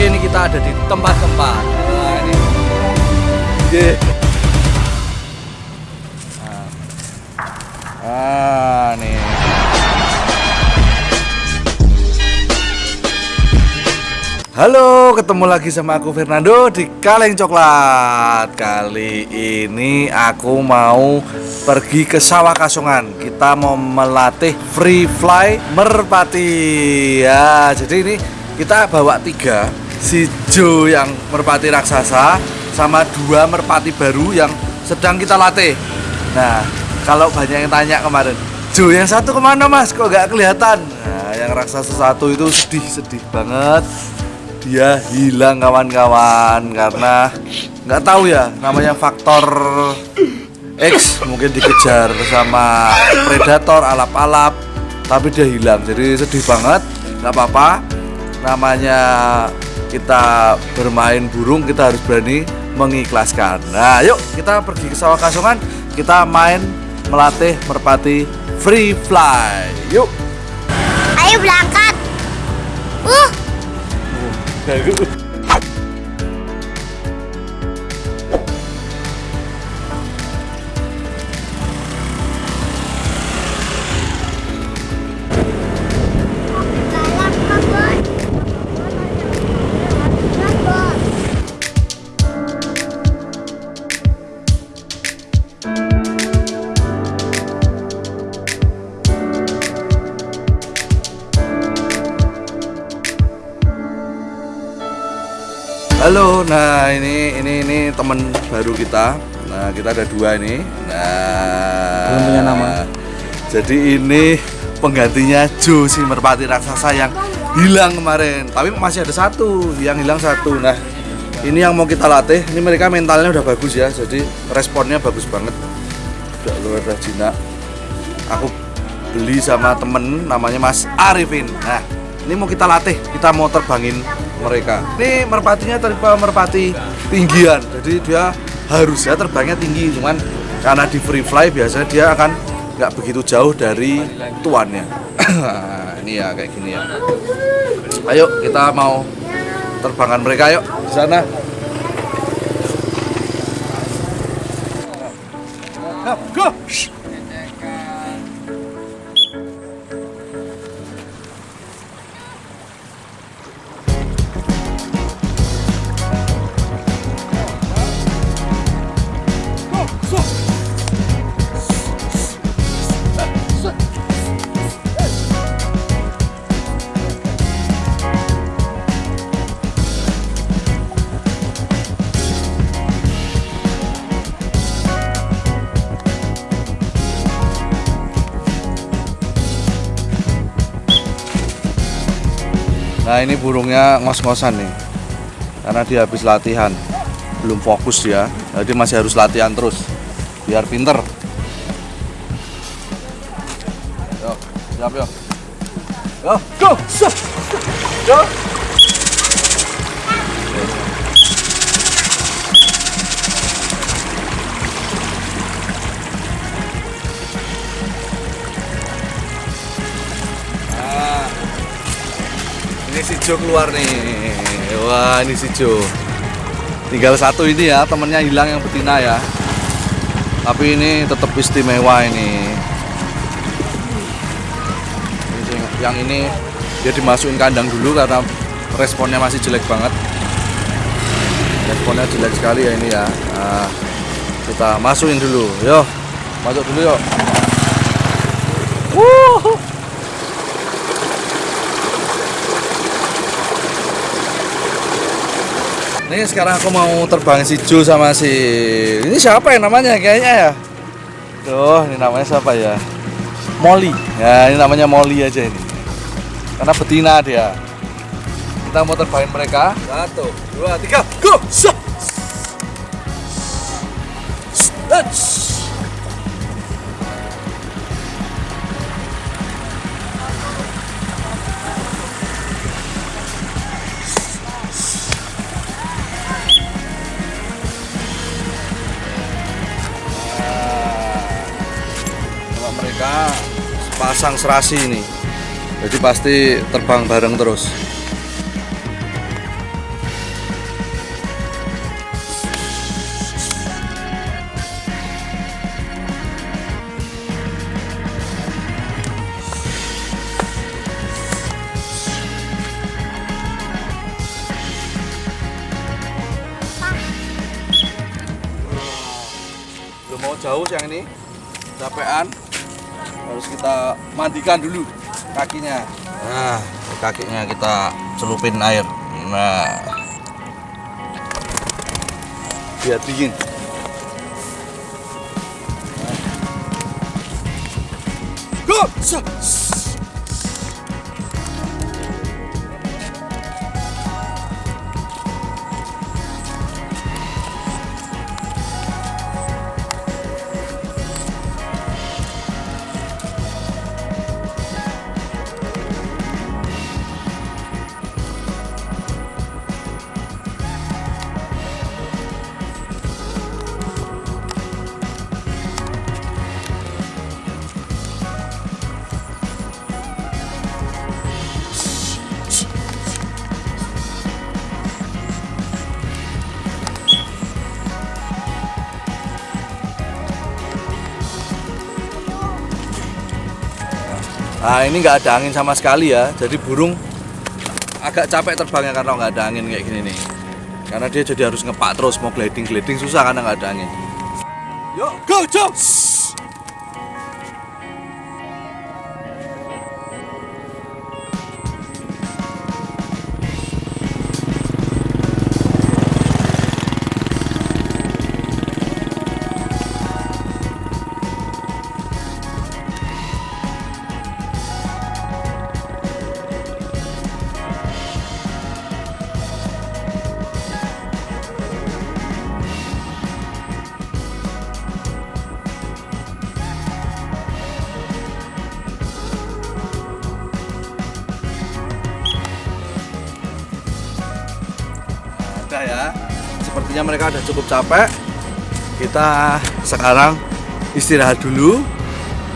Oke, ini kita ada di tempat-tempat. Wah, ini. Yeah. Halo, ketemu lagi sama aku Fernando di Kaleng Coklat. Kali ini aku mau pergi ke sawah kasongan. Kita mau melatih free fly merpati. Ya, jadi ini kita bawa tiga, si Joe yang merpati raksasa sama dua merpati baru yang sedang kita latih. Nah, kalau banyak yang tanya kemarin, Joe yang satu ke mana mas? Kok nggak kelihatan? Nah, yang raksasa satu itu sedih sedih banget. Dia hilang kawan-kawan karena nggak tahu ya namanya faktor X mungkin dikejar sama predator alap-alap tapi dia hilang. Jadi sedih banget nggak apa-apa. Namanya kita bermain burung kita harus berani mengikhlaskan. Nah yuk kita pergi ke sawah kasongan kita main melatih merpati free fly. Yuk. Ayo berangkat. Uh, Halo, nah ini ini ini teman baru kita. Nah kita ada dua ini. Nah Belum punya nama. Jadi ini penggantinya Jo si merpati raksasa yang hilang kemarin. Tapi masih ada satu yang hilang satu. Nah ini yang mau kita latih. Ini mereka mentalnya udah bagus ya. Jadi responnya bagus banget. Udah luar biasa Aku beli sama temen namanya Mas Arifin. Nah ini mau kita latih. Kita mau terbangin mereka. Ini merpatinya tipe merpati tinggian, jadi dia harusnya terbangnya tinggi, cuman karena di free fly biasanya dia akan nggak begitu jauh dari tuannya. ini ya kayak gini ya. Ayo kita mau terbangan mereka yuk di sana. Nah ini burungnya ngos-ngosan nih. Karena dia habis latihan. Belum fokus ya Jadi masih harus latihan terus. Biar pinter. Yuk, siap yuk. Yo, go! Go! Jo keluar nih. Wah, ini si Jo. Tinggal satu ini ya, temennya hilang yang betina ya. Tapi ini tetap istimewa ini. Yang ini dia dimasukin kandang dulu karena responnya masih jelek banget. Responnya jelek sekali ya ini ya. Nah, kita masukin dulu. Yo, masuk dulu yuk. Ini sekarang aku mau terbang si Jo sama si ini siapa ya namanya kayaknya ya? Tuh, ini namanya siapa ya? Molly. Ya, ini namanya Molly aja ini. Karena betina dia. Kita mau terbangin mereka. Satu, dua, tiga, go! Let's. Pasang serasi ini. Jadi pasti terbang bareng terus. mau jauh yang ini capean harus kita mandikan dulu kakinya. Nah kakinya kita celupin air. Nah. Biar dingin. Go! Nah ini nggak ada angin sama sekali ya, jadi burung agak capek terbangnya karena nggak ada angin kayak gini nih. Karena dia jadi harus ngepak terus, mau gliding gliding susah karena nggak ada angin. Yuk, go, jump! Sepertinya mereka udah cukup capek. Kita sekarang istirahat dulu,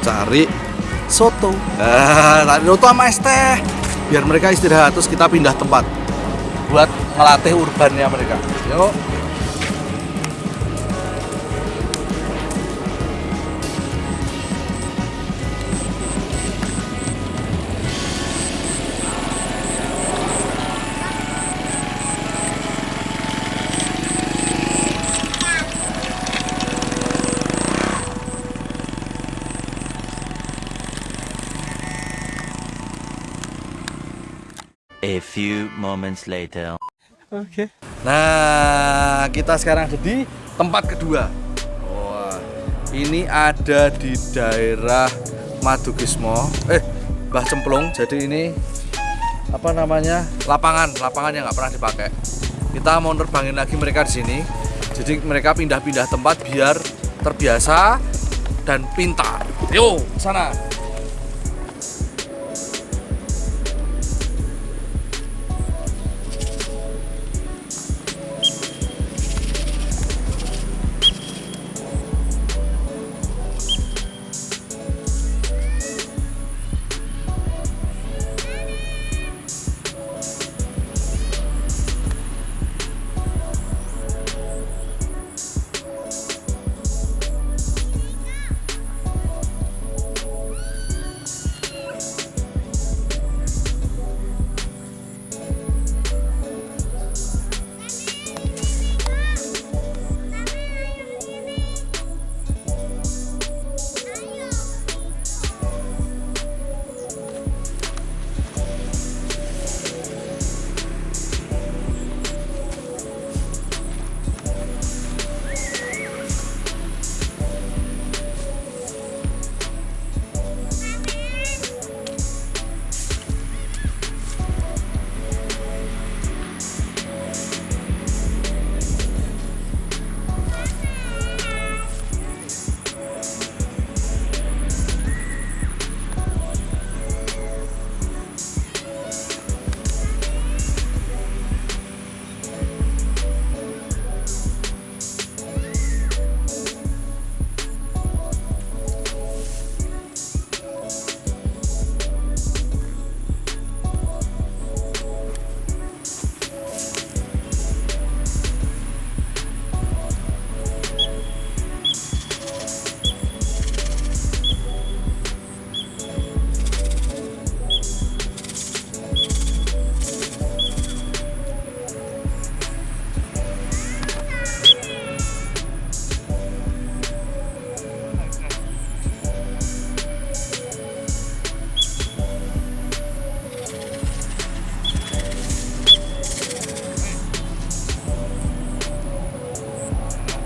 cari soto. Nah, cari soto sama es teh. Biar mereka istirahat terus kita pindah tempat buat ngelatih urbannya mereka. Yuk. Moments later. Nah, kita sekarang ada di tempat kedua. Wah, ini ada di daerah Madukismo. Eh, Mbah Cemplung. Jadi ini apa namanya? Lapangan, lapangan yang nggak pernah dipakai. Kita mau nerbangin lagi mereka di sini. Jadi mereka pindah-pindah tempat biar terbiasa dan pintar. Yuk, sana.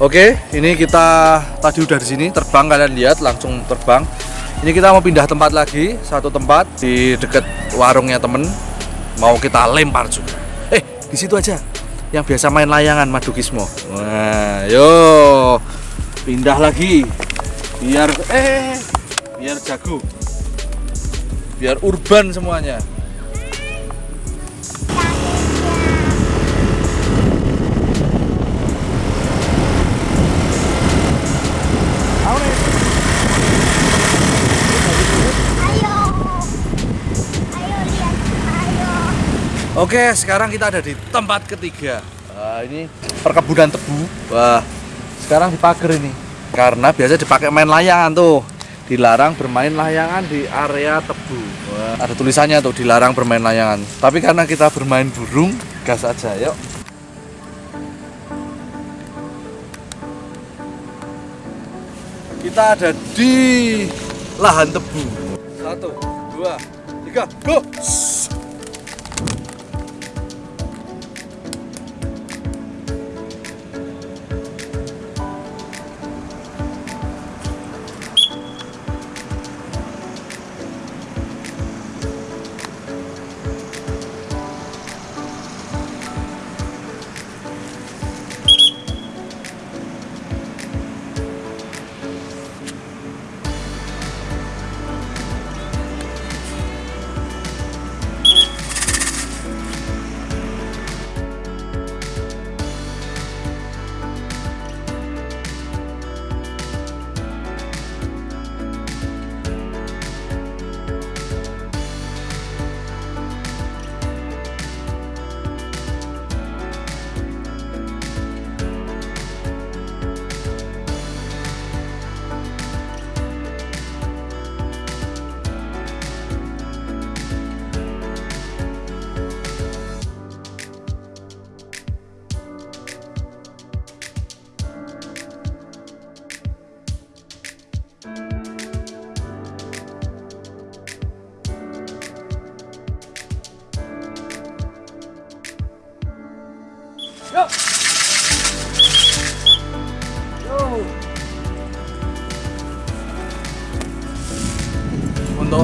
Oke, ini kita tadi udah di sini terbang kalian lihat langsung terbang. Ini kita mau pindah tempat lagi, satu tempat di deket warungnya temen. Mau kita lempar juga. Eh, di situ aja. Yang biasa main layangan Madukismo. Nah, yo pindah lagi. Biar eh biar jago. Biar urban semuanya. Oke, sekarang kita ada di tempat ketiga. Wah, ini perkebunan tebu. Wah, sekarang dipagar ini. Karena biasa dipakai main layangan tuh. Dilarang bermain layangan di area tebu. Wah, ada tulisannya tuh dilarang bermain layangan. Tapi karena kita bermain burung, gas aja, yuk. Kita ada di lahan tebu. Satu, dua, tiga, go!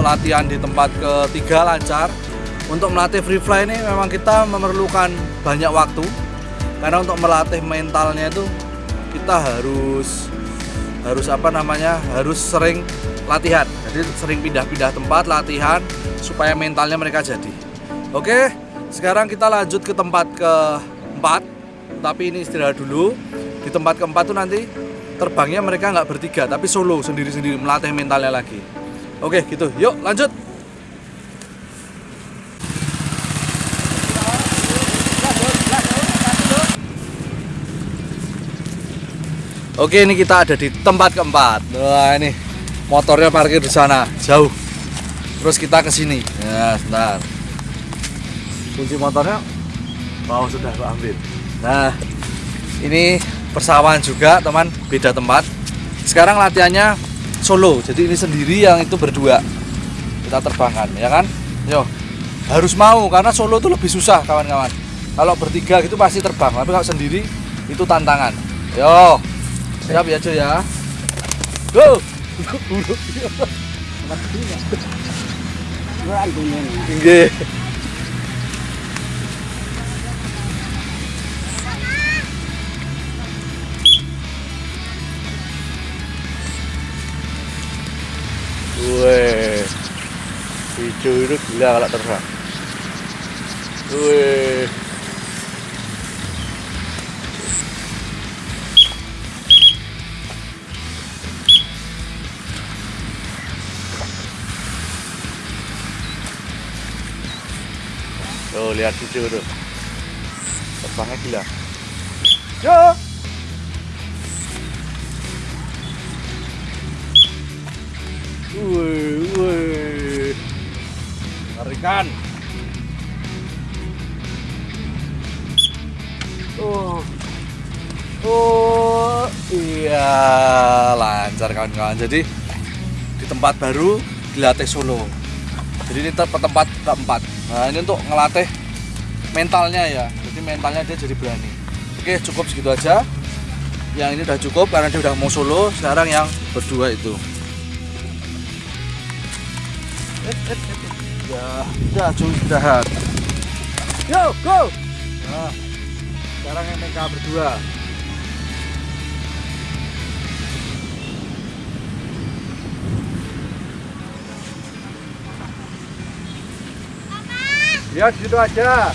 Latihan di tempat ketiga lancar. Untuk melatih free fly ini memang kita memerlukan banyak waktu. Karena untuk melatih mentalnya itu kita harus harus apa namanya? harus sering latihan. Jadi sering pindah-pindah tempat latihan supaya mentalnya mereka jadi. Oke, sekarang kita lanjut ke tempat keempat tapi ini istirahat dulu di tempat keempat tuh nanti terbangnya mereka nggak bertiga tapi solo sendiri-sendiri melatih mentalnya lagi oke gitu. Yuk lanjut. Oke ini kita ada di tempat keempat. Wah ini motornya parkir di sana jauh. Terus kita ke sini. Ya sebentar. Kunci motornya Oh sudah aku ambil. Nah, ini persawahan juga teman, beda tempat. Sekarang latihannya solo, jadi ini sendiri yang itu berdua. Kita terbangkan, ya kan? Yo, harus mau karena solo itu lebih susah kawan-kawan. Kalau bertiga gitu pasti terbang, tapi kalau sendiri itu tantangan. Yo, siap ya cuy ya. Go. Nggih. Weh, hijau itu gila kalau terbang. Weh. Tuh lihat hijau tuh. Terbangnya gila. Yo. Wih, wih. Tarikan. Oh. Oh, iya, lancar kawan-kawan. Jadi di tempat baru dilatih solo. Jadi ini tempat keempat. Nah, ini untuk ngelatih mentalnya ya. Jadi mentalnya dia jadi berani. Oke, cukup segitu aja. yang ini udah cukup karena dia udah mau solo sekarang yang berdua itu. Ya udah cuy istirahat yo go! Nah, sekarang yang mereka berdua. Ya situ aja.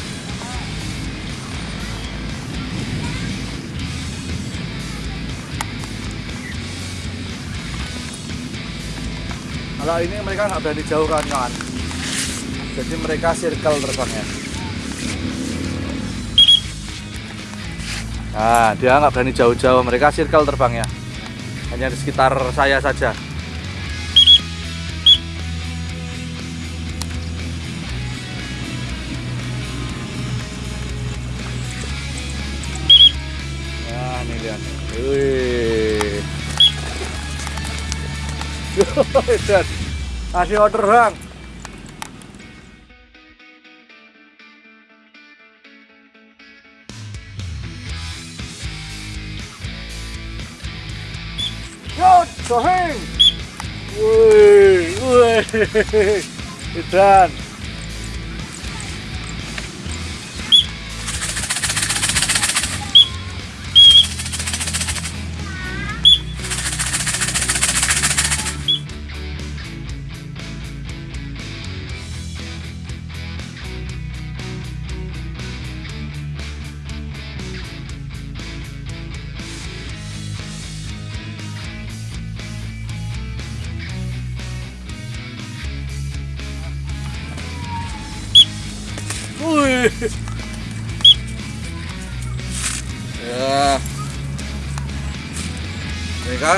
Kalau ini mereka nggak berani jauh kan kawan. Jadi mereka circle terbangnya. Nah, dia nggak berani jauh-jauh. Mereka circle terbangnya. Hanya di sekitar saya saja. Nah, ini lihat. Wih. Dan kasih order bang. Yo, soheng. Wih, wih. Dan Ya. Mereka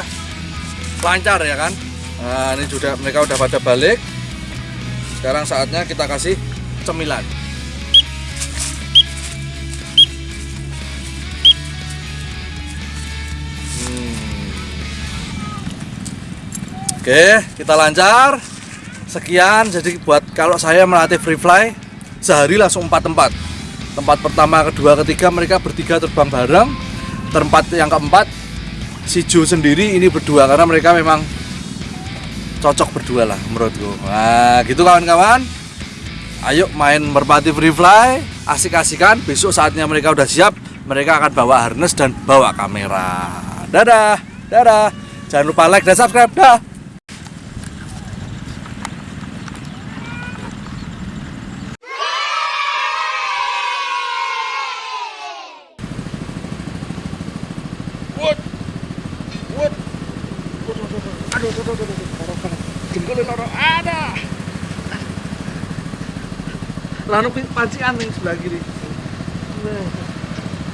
lancar ya kan? Nah, ini sudah mereka udah pada balik. Sekarang saatnya kita kasih cemilan. Hmm. Oke, kita lancar. Sekian. Jadi buat kalau saya melatih free fly sehari langsung empat tempat. Tempat pertama, kedua, ketiga mereka bertiga terbang bareng. Tempat yang keempat si Jo sendiri ini berdua karena mereka memang cocok berdua lah menurutku. Nah, gitu kawan-kawan. Ayo main merpati free fly, asik-asikan. Besok saatnya mereka udah siap, mereka akan bawa harness dan bawa kamera. Dadah, dadah. Jangan lupa like dan subscribe. Dah. Lalu pancingan nih sebelah kiri. Nah,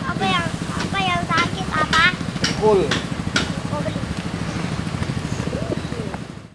Apa yang apa yang sakit apa? Full.